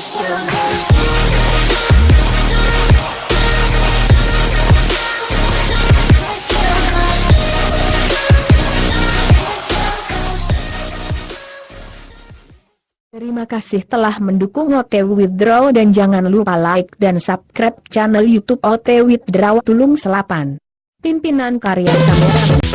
Terima kasih telah mendukung OT Withdraw dan jangan lupa like dan subscribe channel YouTube OT Withdraw Tulung Selapan. Pimpinan Karya Kamera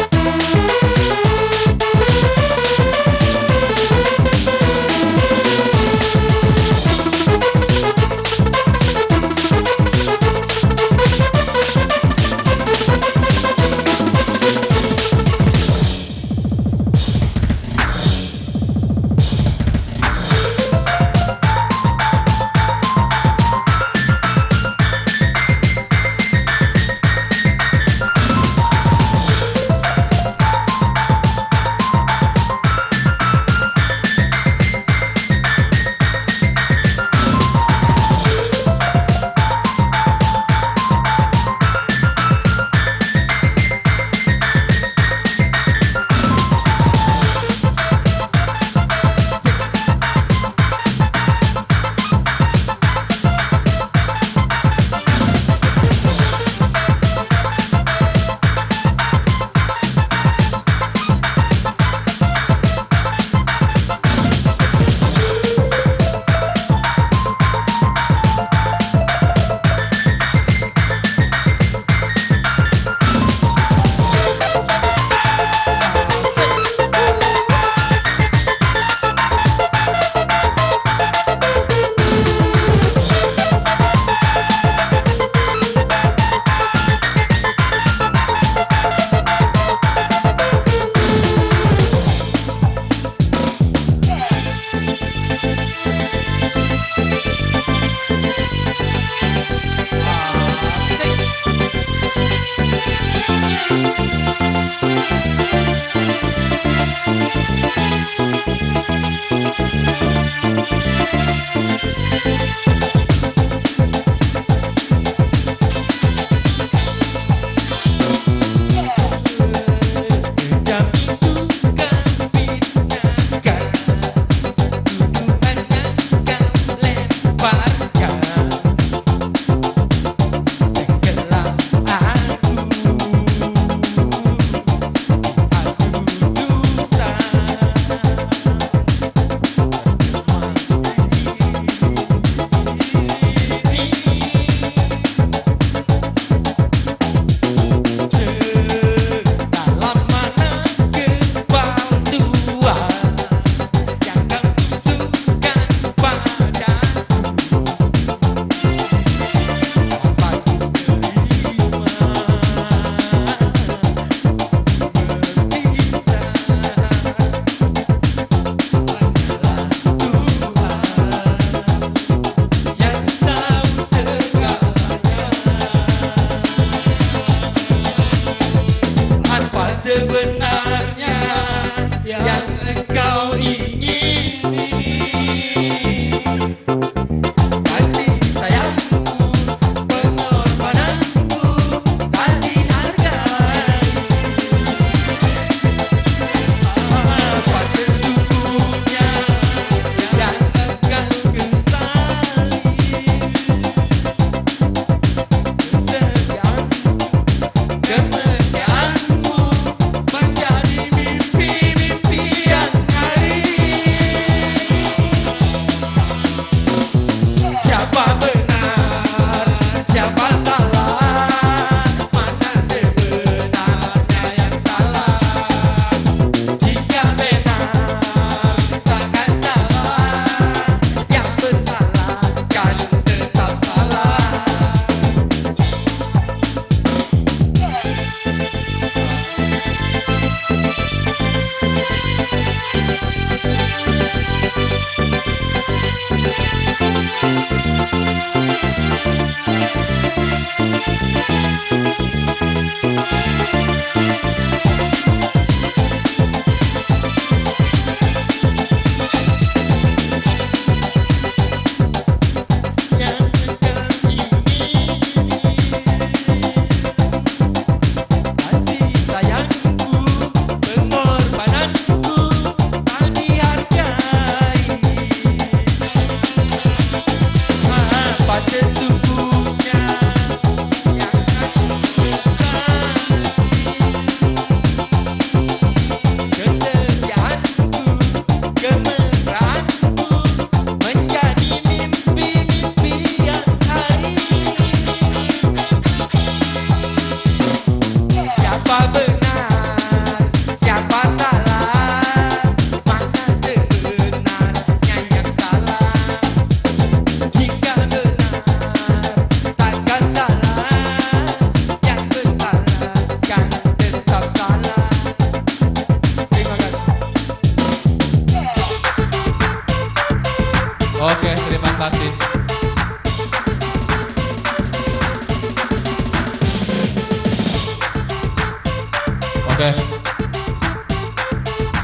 Oke.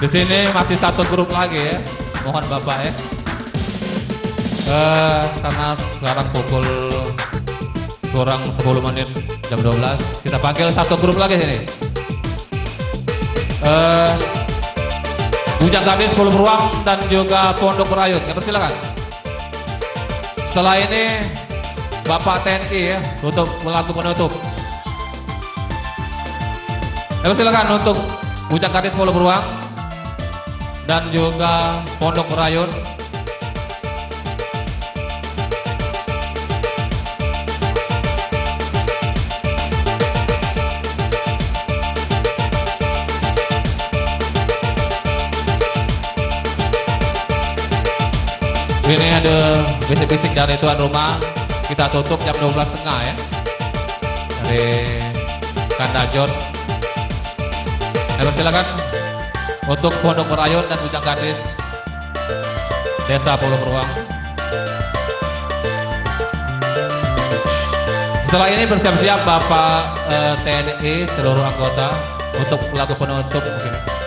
Di sini masih satu grup lagi ya. Mohon Bapak ya. Eh, karena sekarang pukul kurang 10 menit jam 12. Kita panggil satu grup lagi sini. Eh, Bujang Gadis, Pulung Ruang, dan juga Pondok Rayut. Ya, persilakan setelah ini Bapak TNI ya untuk melakukan penutup. Ya persilakan untuk Bujang Gadis 10 Beruang dan juga Pondok Merayut ini ada bisik-bisik dari tuan rumah. Kita tutup jam 12 setengah ya. Dari Kandajon Ayo silakan. Untuk Pondok Merayun dan Ujang Gadis Desa Pulau Beruang. Setelah ini bersiap-siap Bapak eh, TNI seluruh anggota untuk pelaku penutup. Mungkin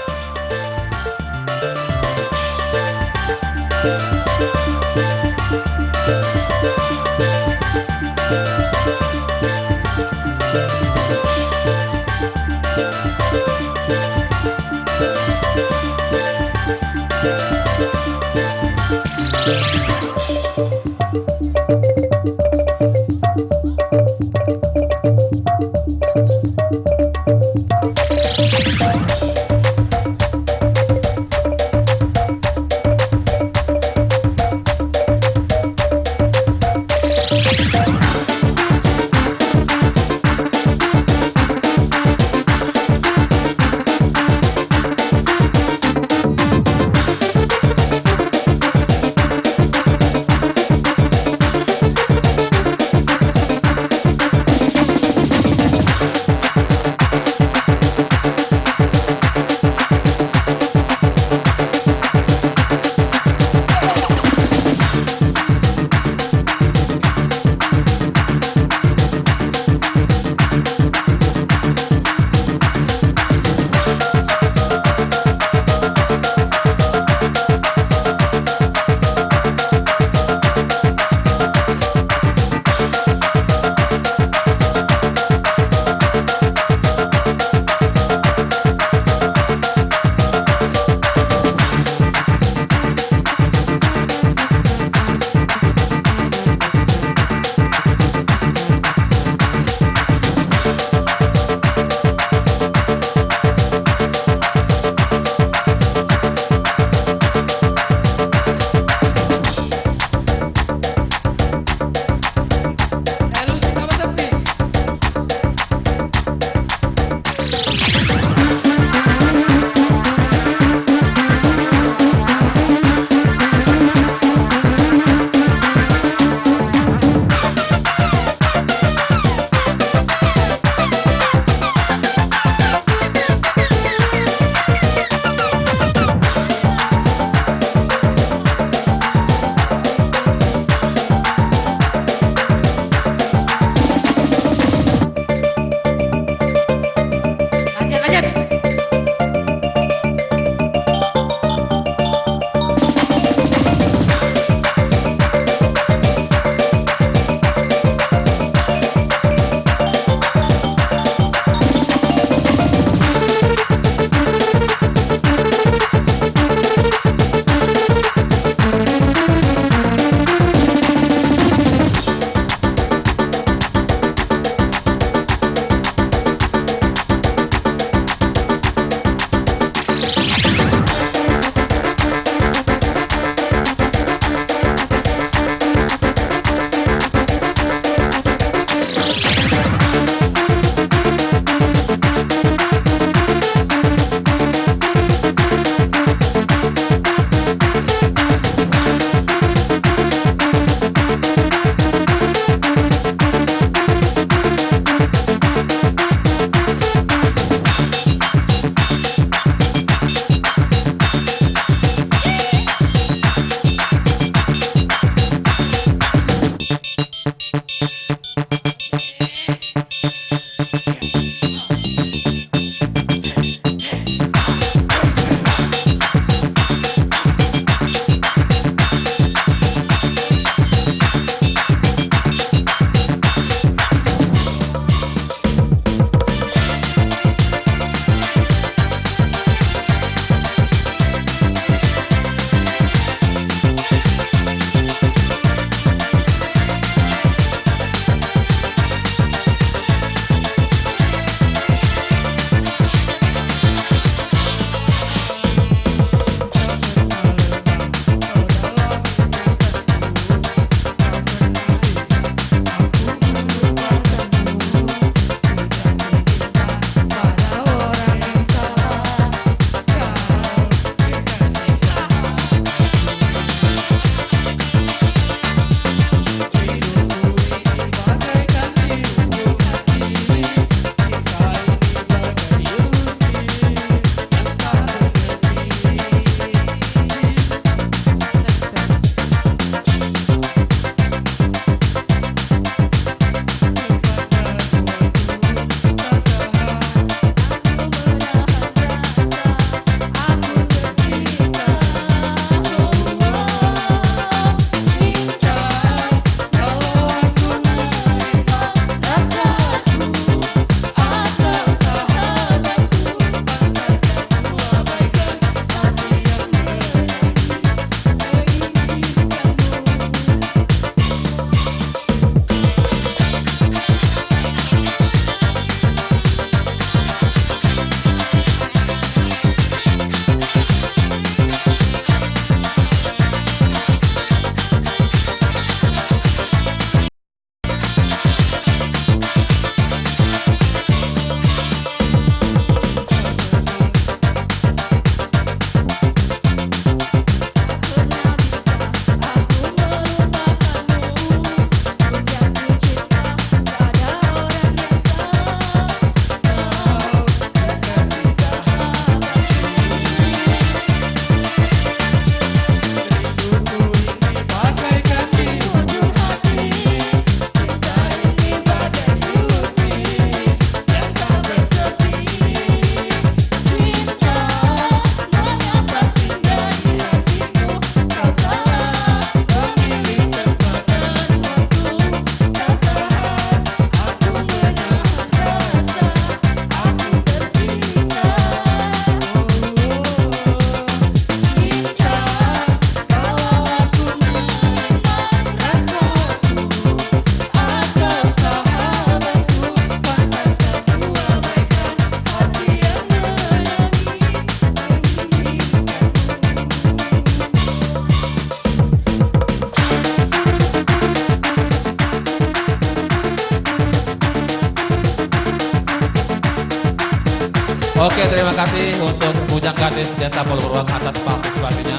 Oke, terima kasih untuk Bujang Gadis Desa Polurwang atas partisipasinya.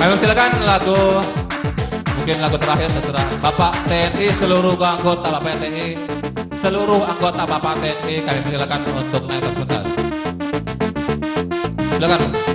Kami silakan lagu mungkin lagu terakhir terserah Bapak TNI seluruh anggota Bapak TNI seluruh anggota Bapak TNI kami silakan untuk naik ke sebentar. Silakan.